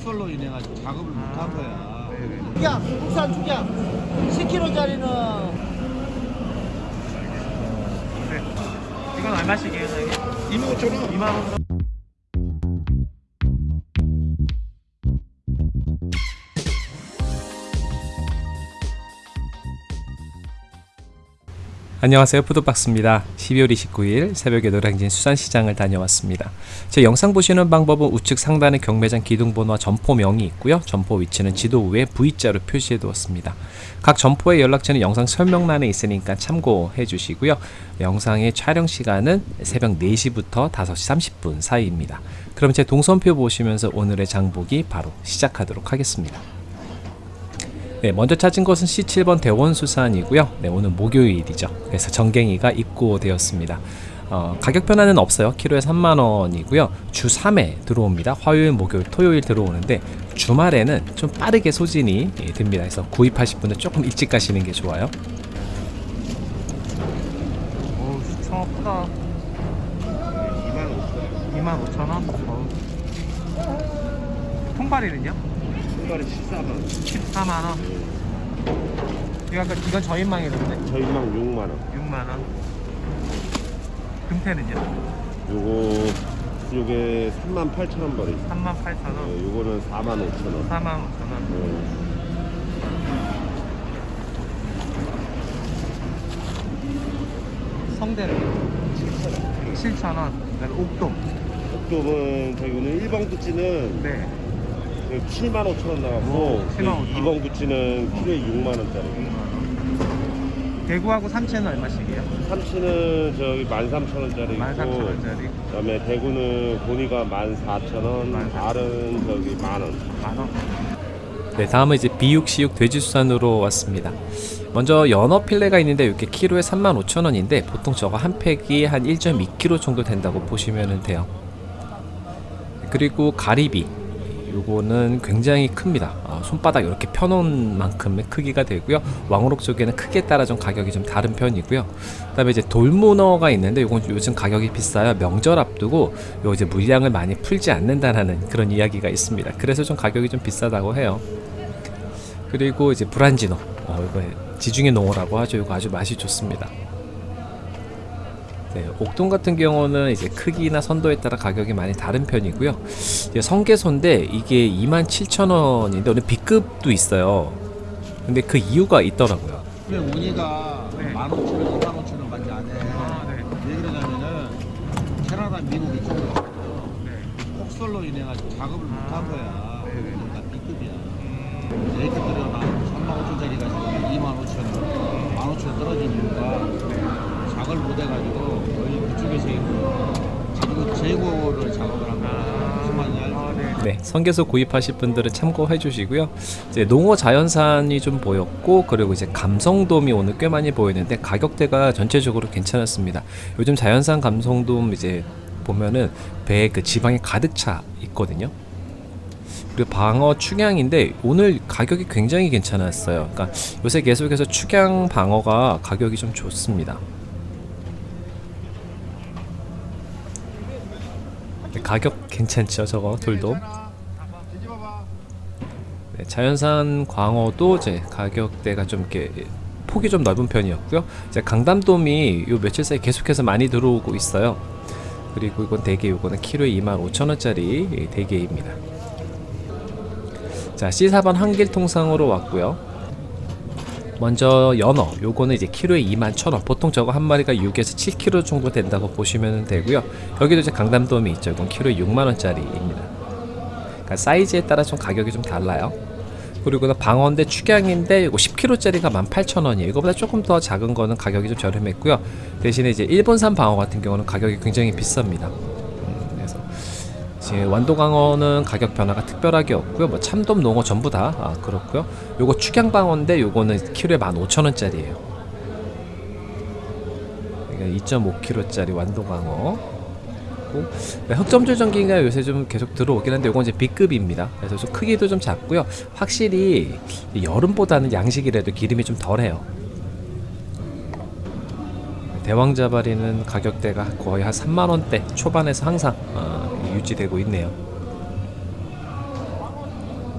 폭설로 인해 가지고 작업을 못 한 거야. 죽약, 국산 죽약. 10kg짜리는 이건 얼마씩이에요, 사장님? 2만 5천 원. 2만 원. 안녕하세요. 푸드박스입니다. 12월 29일 새벽에 노량진 수산시장을 다녀왔습니다. 제 영상 보시는 방법은 우측 상단에 경매장 기둥번호와 점포명이 있고요. 점포 위치는 지도 위에 V자로 표시해 두었습니다. 각 점포의 연락처는 영상 설명란에 있으니까 참고해 주시고요. 영상의 촬영 시간은 새벽 4시부터 5시 30분 사이입니다. 그럼 제 동선표 보시면서 오늘의 장보기 바로 시작하도록 하겠습니다 네, 먼저 찾은 곳은 C7번 대원수산이고요. 네, 오늘 목요일이죠. 그래서 정갱이가 입고되었습니다. 어, 가격 변화는 없어요. 키로에 3만원이고요. 주 3회 들어옵니다. 화요일, 목요일, 토요일 들어오는데 주말에는 좀 빠르게 소진이 예, 됩니다. 그래서 구입하실 분은 조금 일찍 가시는 게 좋아요. 오, 청어 크다. 2만 5천 원. 어우. 통발이는요? 신발이 14만 14만 원. 이거 아까 이건 저인망이던데? 저희망 6만 원. 6만 원. 금태는요? 요거 요게 3만 8천 원 벌이. 3만 8천 원. 네, 요거는 4만 5천 원. 4만 5천 원. 네. 성대는 7천 원. 그다음에 옥돔. 옥돔은 저기는 1번 구찌는 네. 7만 5천 원 나가고 오, 7만 5천 2번 구찌는 키로에 6만 원짜리. 6만 원. 대구하고 삼치는 얼마씩이에요? 삼치는 저기 13,000원짜리 있고 13,000원짜리. 그다음에 대구는 고니가 14,000원, 14,000원. 알은 저기 만 원. 만 원. 네, 다음은 이제 비육시육 돼지수산으로 왔습니다. 먼저 연어 필레가 있는데 이렇게 키로에 35,000원인데 보통 저거 한 팩이 한 1.2kg 정도 된다고 보시면 돼요. 그리고 가리비 요거는 굉장히 큽니다. 아, 손바닥 이렇게 펴놓은 만큼의 크기가 되고요. 왕우럭 쪽에는 크기에 따라 좀 가격이 좀 다른 편이고요. 그 다음에 이제 돌문어가 있는데 요건 요즘 가격이 비싸요. 명절 앞두고 요 이제 물량을 많이 풀지 않는다라는 그런 이야기가 있습니다. 그래서 좀 가격이 좀 비싸다고 해요. 그리고 이제 브란지노 어, 이거 지중해 농어라고 하죠. 이거 아주 맛이 좋습니다. 네, 옥돔 같은 경우는 이제 크기나 선도에 따라 가격이 많이 다른 편이고요. 이제 성게소인데 이게 27,000원인데 오늘 B급도 있어요. 근데 그 이유가 있더라고요. 네. 15,000원, 2만 5천 원밖에 안 해. 아, 네. 왜 그러냐면은 캐나다, 미국 이쪽으로 네. 폭설로 인해 가지고 작업을 못 한 거야. 네. 그러니까 B급이야. A급들이 막 3만 5천짜리가 지금 2만 5천 원, 1만 5천 원 떨어진 이유가 못 해가지고 거의 그쪽에서 있고 재고, 재고를 작업을 말인지 알지? 아, 네. 네, 성게소 구입하실 분들은 참고해 주시고요. 이제 농어 자연산이 좀 보였고 그리고 이제 감성돔이 오늘 꽤 많이 보이는데 가격대가 전체적으로 괜찮았습니다. 요즘 자연산 감성돔 이제 보면은 배에 그 지방이 가득 차 있거든요. 그리고 방어 축양인데 오늘 가격이 굉장히 괜찮았어요. 그러니까 요새 계속해서 축양 방어가 가격이 좀 좋습니다. 가격 괜찮죠, 저거 돌돔. 네, 자연산 광어도 이제 가격대가 좀 이렇게 폭이 좀 넓은 편이었고요. 이제 강담돔이 요 며칠 사이 계속해서 많이 들어오고 있어요. 그리고 이건 대게 요거는 키로에 25,000원짜리 대게입니다. 자, C4번 한길통상으로 왔고요. 먼저 연어 요거는 이제 키로에 21,000원. 보통 저거 한 마리가 6에서 7kg 정도 된다고 보시면 되고요. 여기도 이제 강담돔이 있죠. 이건 키로에 6만원짜리입니다. 그러니까 사이즈에 따라 좀 가격이 좀 달라요. 그리고 는 방어인데 축양인데 이거 10kg짜리가 18,000원이에요. 이거보다 조금 더 작은 거는 가격이 좀 저렴했고요. 대신에 이제 일본산 방어 같은 경우는 가격이 굉장히 비쌉니다 이제 완도강어는 가격 변화가 특별하게 없고요. 뭐 참돔, 농어 전부 다 아, 그렇고요. 요거 축양방어인데 요거는 키로에 15,000원짜리예요. 그러니까 2.5kg짜리 완도강어. 그리고 네, 흑점줄 전기가 요새 좀 계속 들어오긴 한데 요건 이제 B급입니다. 그래서 좀 크기도 좀 작고요. 확실히 여름보다는 양식이라도 기름이 좀 덜해요. 대왕자바리는 가격대가 거의 한 3만원대 초반에서 항상 어, 유지되고 있네요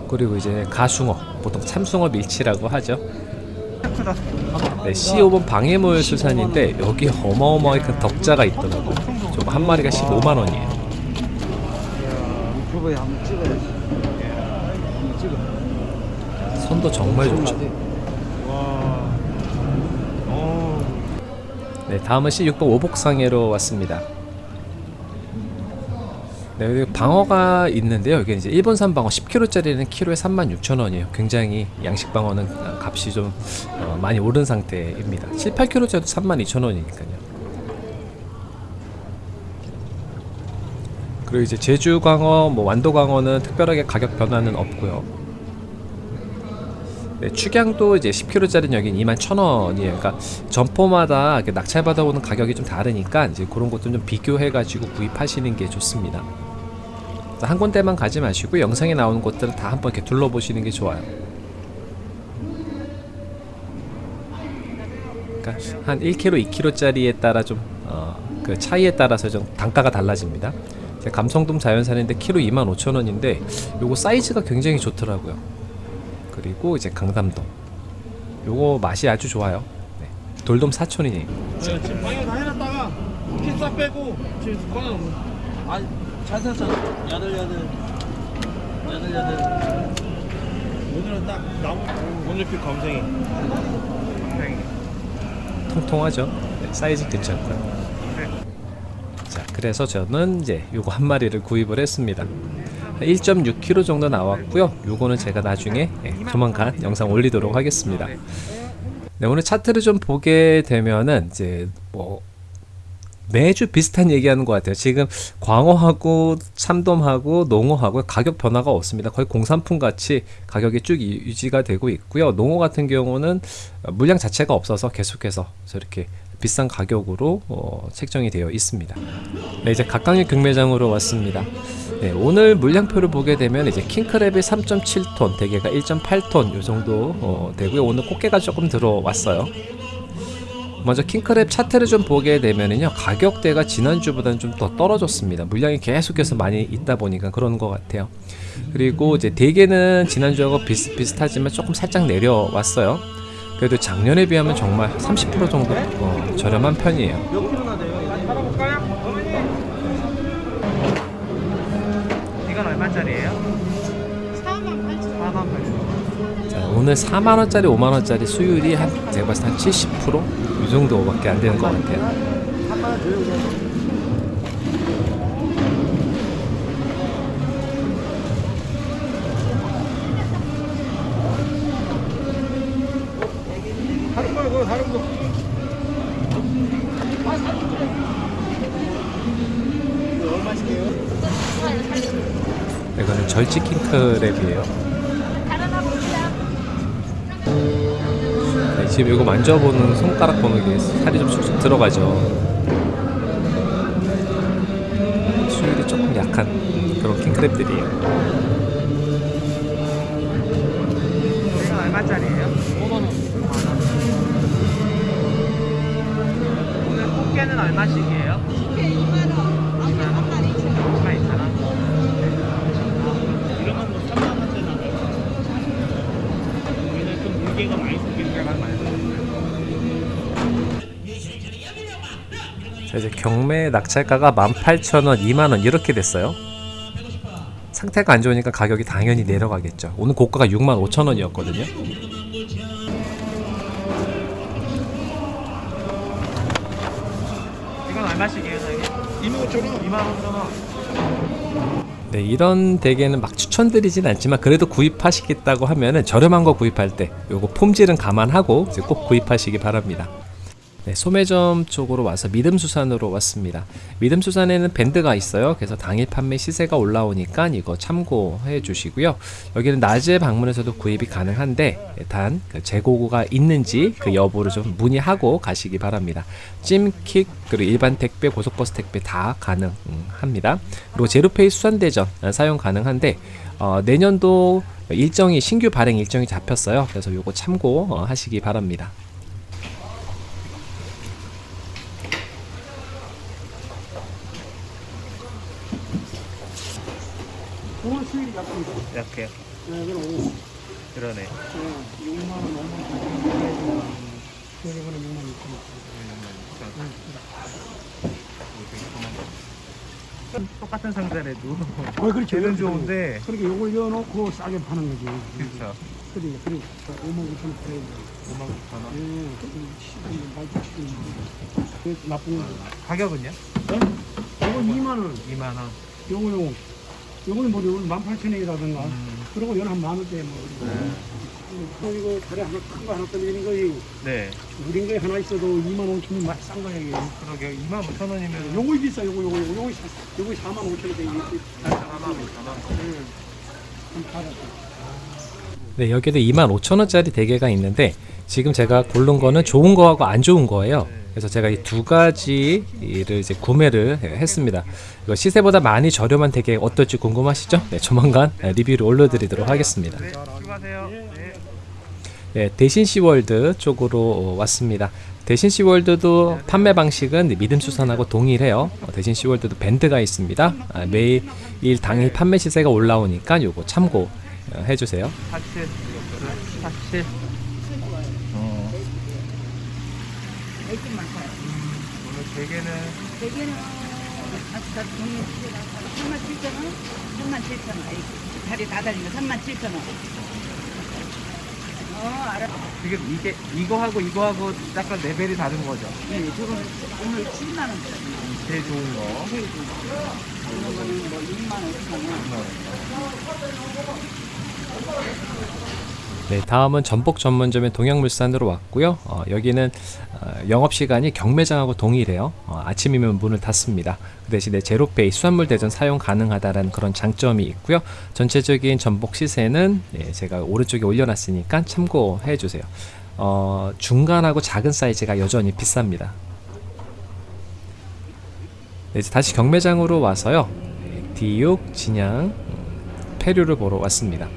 그리고 이제 가숭어, 보통 참숭어 밀치라고 하죠. 네, C5번 방해물 수산인데 여기 어마어마하게 큰 덕자가 있더라고요. 저거 한 마리가 15만 원이에요. 유튜브에 한번 찍어야지. 한번 찍어. 손도 정말 좋죠. 네, 다음은 C6번 오복상해로 왔습니다. 네, 방어가 있는데요. 여기 이제 일본산 방어 10kg짜리는 키로에 36,000원이에요. 굉장히 양식 방어는 값이 좀 어, 많이 오른 상태입니다. 7, 8kg짜리도 32,000원이니까요. 그리고 이제 제주 광어, 뭐 완도 광어는 특별하게 가격 변화는 없고요. 네, 축양도 이제 10kg짜리는 여긴 21,000원이에요. 그러니까 점포마다 이렇게 낙찰 받아오는 가격이 좀 다르니까 이제 그런 것도 좀 비교해가지고 구입하시는 게 좋습니다. 한 군데만 가지 마시고 영상에 나오는 곳들은 다 한번 이렇게 둘러보시는 게 좋아요. 그러니까 한 1kg, 2kg짜리에 따라 좀 어, 그 차이에 따라서 좀 단가가 달라집니다. 제 감성돔 자연산인데 키로 25,000원인데 요거 사이즈가 굉장히 좋더라고요. 그리고 이제 강담돔. 요거 맛이 아주 좋아요. 네. 돌돔 4,000원이에요. 지금 방에 다 해놨다가 키싹 빼고 지금 꺼내 아니 잘 샀어 야들야들 야들야들 오늘은 딱 나무 오늘 피. 검색이. 통통하죠. 네, 사이즈 괜찮고요. 자, 그래서 저는 이제 요거 한 마리를 구입을 했습니다. 1.6kg 정도 나왔고요. 요거는 제가 나중에 예, 조만간 영상 올리도록 하겠습니다. 네, 오늘 차트를 좀 보게 되면은 이제 뭐 매주 비슷한 얘기하는 것 같아요. 지금 광어하고 참돔하고 농어하고 가격 변화가 없습니다. 거의 공산품 같이 가격이 쭉 이- 유지가 되고 있고요. 농어 같은 경우는 어, 물량 자체가 없어서 계속해서 저렇게 비싼 가격으로 어, 책정이 되어 있습니다. 네, 이제 각각의 경매장으로 왔습니다. 네, 오늘 물량표를 보게 되면 이제 킹크랩이 3.7톤, 대게가 1.8톤 요 정도 어, 되고요. 오늘 꽃게가 조금 들어왔어요. 먼저 킹크랩 차트를 좀 보게 되면은요 가격대가 지난주보다는 좀 더 떨어졌습니다. 물량이 계속해서 많이 있다 보니까 그런 것 같아요. 그리고 이제 대게는 지난주하고 비슷비슷하지만 조금 살짝 내려왔어요. 그래도 작년에 비하면 정말 30% 정도 어, 저렴한 편이에요? 오늘 4만원짜리 5만원짜리 수율이 한 제가 봤을 때 한 70%이 정도밖에 안 되는 것 같아요? 이거는 절지 킹크랩이에요 지금 이거 만져보는 손가락 보는 게 살이 좀 쑥쑥 들어가죠 수율이 조금 약한 그런 킹크랩들이에요 얼마짜리예요? 5만 원. 5만 원. 오늘 꽃게는 얼마씩이에요? 이제 경매 낙찰가가 18,000원, 2만원 이렇게 됐어요 상태가 안 좋으니까 가격이 당연히 내려가겠죠 오늘 고가가 65,000원이었거든요 이건 얼마씩이에요, 사장님? 2만 5천 원. 2만 5천 원. 네, 이런 대게는 막 추천드리진 않지만 그래도 구입하시겠다고 하면은 저렴한 거 구입할 때 요거 폼질은 감안하고 이제 꼭 구입하시기 바랍니다. 네, 소매점 쪽으로 와서 믿음수산으로 왔습니다. 믿음수산에는 밴드가 있어요. 그래서 당일 판매 시세가 올라오니까 이거 참고해 주시고요. 여기는 낮에 방문해서도 구입이 가능한데 단그 재고가 있는지 그 여부를 좀 문의하고 가시기 바랍니다. 찜킥 그리고 일반 택배, 고속버스 택배 다 가능합니다. 그리고 제로페이 수산대전 사용 가능한데 어, 내년도 일정이 신규 발행 일정이 잡혔어요. 그래서 요거 참고 어, 하시기 바랍니다. 오늘 수익이 약간 이렇게 네, 그럼 5. 그러네. 네, 6만 원, 5만 원. 여기 그럼 6만 6천 똑같은 상자래도 원. 어, 그렇죠. 걔는 좋은데 그렇게 요걸 넣어놓고 싸게 파는 거지. 그렇죠. 그러니까, 그러니까 5만 9천 원 팔아야 돼. 5만 9천 원. 예, 말도 치고 그 나쁜 거. 가격은요? 요거 2만 원. 2만 원. 요거 요거. 요거는 뭐 요거 18,000원이라든가. 그리고 요는 한 만 원대 뭐. 또 이거 다리 하나 큰 거 하나 떠내는 거이 네. 우린 거에 하나 있어도 2만 5천 원 맛이 싼 거야 이게. 그러게 2만 5천 원이면 요거 비싸 요거 요거 요거 요거 사- 요거 4만 5천 원대 이게. 4만 5천 원. 좀 받았어. 네, 여기도 25,000원짜리 대게가 있는데 지금 제가 고른 거는 좋은 거하고 안 좋은 거예요. 그래서 제가 이 두 가지를 이제 구매를 했습니다. 이거 시세보다 많이 저렴한 대게 어떨지 궁금하시죠? 네, 조만간 리뷰를 올려드리도록 하겠습니다. 네. 수고하세요. 네. 네, 대신 시월드 쪽으로 어, 왔습니다. 대신 시월드도 판매 방식은 믿음 수산하고 동일해요. 어, 대신 시월드도 밴드가 있습니다. 아, 매일 일 당일 판매 시세가 올라오니까 요거 참고 어, 해주세요. 47. 47. 어. 오늘 대게는 대게는 다 동네 집에 가서 3만 7천 원? 3만 7천 원. 아이, 다리 다 달린 거 3만 7천 원. 어, 알아. 지금 이게 이거하고 이거하고 약간 레벨이 다른 거죠. 네, 저거는 오늘 7만 원짜리. 제일 좋은 거. 이런 거는 뭐 6만 5천 원. 네, 다음은 전복 전문점의 동양물산으로 왔고요. 어, 여기는 어, 영업 시간이 경매장하고 동일해요. 어, 아침이면 문을 닫습니다. 그 대신에 제로페이 수산물 대전 사용 가능하다라는 그런 장점이 있고요. 전체적인 전복 시세는 예, 제가 오른쪽에 올려놨으니까 참고해 주세요. 어, 중간하고 작은 사이즈가 여전히 비쌉니다. 네, 이제 다시 경매장으로 와서요. 네, 디육, 진양, 음, 페류를 보러 왔습니다.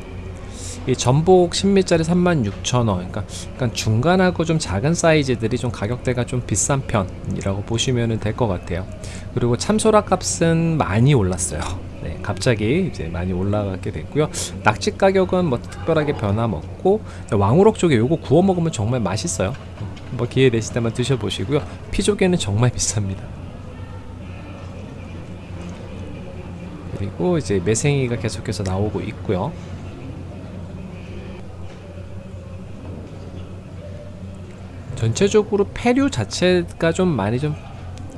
이 전복 10미짜리 36,000원. 그러니까, 그러니까 중간하고 좀 작은 사이즈들이 좀 가격대가 좀 비싼 편이라고 보시면 될 것 같아요. 그리고 참소라 값은 많이 올랐어요. 네, 갑자기 이제 많이 올라가게 됐고요. 낙지 가격은 뭐 특별하게 변함없고 왕우럭 쪽에 요거 구워 먹으면 정말 맛있어요. 뭐 기회 되실 때만 드셔보시고요. 피조개는 정말 비쌉니다. 그리고 이제 매생이가 계속해서 나오고 있고요. 전체적으로 폐류 자체가 좀 많이 좀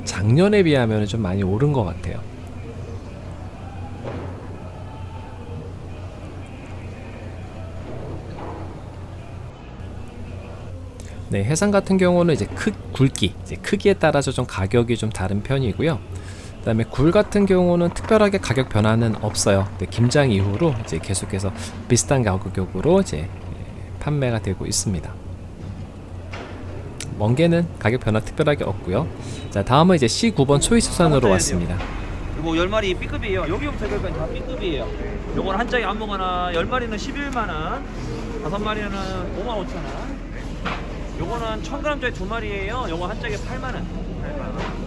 작년에 비하면 좀 많이 오른 것 같아요. 네, 해상 같은 경우는 이제 크 굵기, 이제 크기에 따라서 좀 가격이 좀 다른 편이고요. 그 다음에 굴 같은 경우는 특별하게 가격 변화는 없어요. 김장 이후로 이제 계속해서 비슷한 가격으로 이제 예, 판매가 되고 있습니다. 멍게는 가격 변화 특별하게 없고요. 자, 다음은 이제 C9번 초이수산으로 왔습니다. 이거 10마리 B급이에요. 여기부터 여기까지 다 B급이에요. 요거는 한 짝에 아무거나 10마리는 11만원, 5마리는 5만 5천원. 요거는 1000g짜리 두 마리예요. 요거 한 짝에 8만원.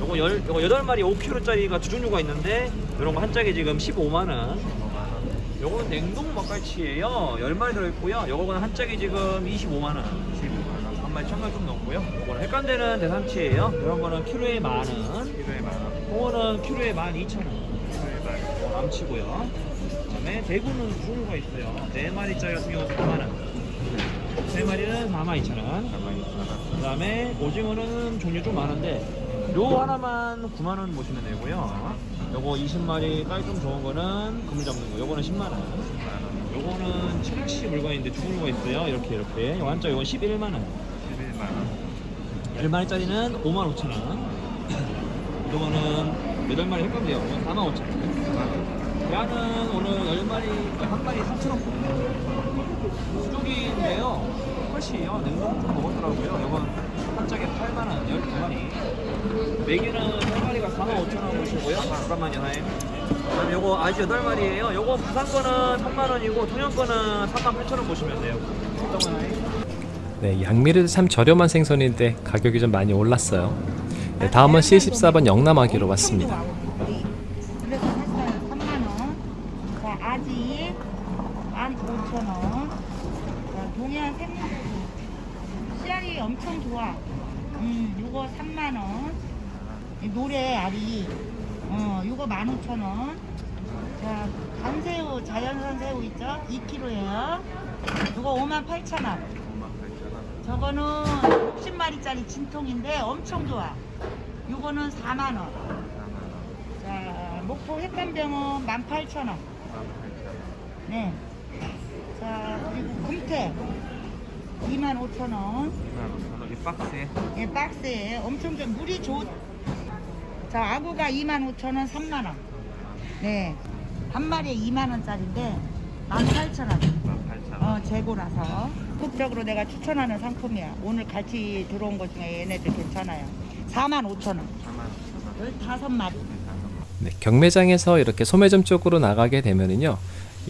요거 열, 요거 8마리 5kg짜리가 두 종류가 있는데 요런 거 한 짝에 지금 15만원. 요거는 냉동 막갈치예요. 10마리 들어있고요. 요거는 한 짝에 지금 25만원. 25만원. 한 마리 1000g 좀 넘고요. 요거는 횟감되는 대삼치예요. 이런 거는 키로에 만 원. 키로에 만 원. 홍어는 키로에 12,000원 키로에 만 원. 남치고요 그다음에 대구는 종류가 있어요 4마리짜리 같은 경우 4만원 3마리는 42,000원 그 다음에 오징어는 종류 좀 많은데 요 하나만 9만 원 보시면 되고요 요거 20마리 깔끔 좋은 거는 그물 잡는 거 요거는 10만 원 요거는 칠흑시 물건인데 두 종류가 있어요 이렇게 이렇게 요 한자 요건 11만원 11만 원. 10마리짜리는 5만 5천 원. 이거는 8마리 횟감돼요. 이건 4만 5천 원. 야는 오늘 10마리, 한 마리 3천 원. 수족인데요. 컷이에요. 냉동 좀 먹었더라고요. 이건 한 짝에 8만 원, 12마리. 메기는 3마리가 4만 5천 원 보시고요. 잠깐만요, 사장님. 그다음에 요거 아직 8마리예요. 요거 부산 거는 3만 원이고 통영 거는 3만 8천 원 보시면 돼요. 거나요? 네, 양미르도 참 저렴한 생선인데 가격이 좀 많이 올랐어요. 네, 다음은 C14번 영남아기로 왔습니다. 그래서 샀어요. 3만 원. 자, 아지 15,000원. 자, 동해안 샘물 씨알이 엄청 좋아. 음, 요거 3만원. 노래 알이. 어, 요거 15,000원. 자, 간새우, 자연산 새우 있죠? 2kg예요. 요거 58,000원. 저거는 60마리짜리 진통인데 엄청 좋아. 요거는 4만원. 자, 목포 햇감병은 18,000원. 네. 자, 그리고 금태 25,000원. 이 박스에 예, 박스에 엄청 좀 물이 좋. 자, 아구가 25,000원, 3만원. 네. 한 마리에 2만원짜리인데 18,000원. 18,000원. 어, 재고라서. 적극적으로 내가 추천하는 상품이야. 오늘 같이 들어온 것 중에 얘네들 괜찮아요. 45,000원. 15마리. 네, 경매장에서 이렇게 소매점 쪽으로 나가게 되면은요,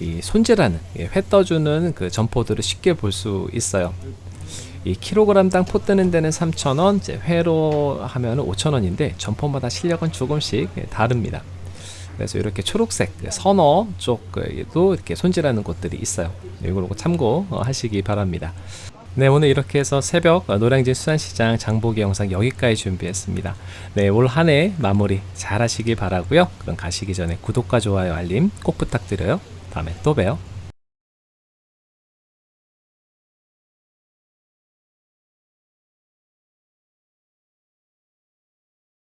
이 손질하는 예, 회 떠주는 그 점포들을 쉽게 볼 수 있어요. 이 킬로그램당 포 뜨는 데는 3,000원, 이제 회로 하면은 5,000원인데 점포마다 실력은 조금씩 예, 다릅니다. 그래서 이렇게 초록색 그 선어 쪽에도 이렇게 손질하는 곳들이 있어요. 이걸 참고하시기 바랍니다. 네, 오늘 이렇게 해서 새벽 노량진 수산시장 장보기 영상 여기까지 준비했습니다. 네, 올 한 해 마무리 잘 하시길 바라고요. 그럼 가시기 전에 구독과 좋아요, 알림 꼭 부탁드려요. 다음에 또 봬요.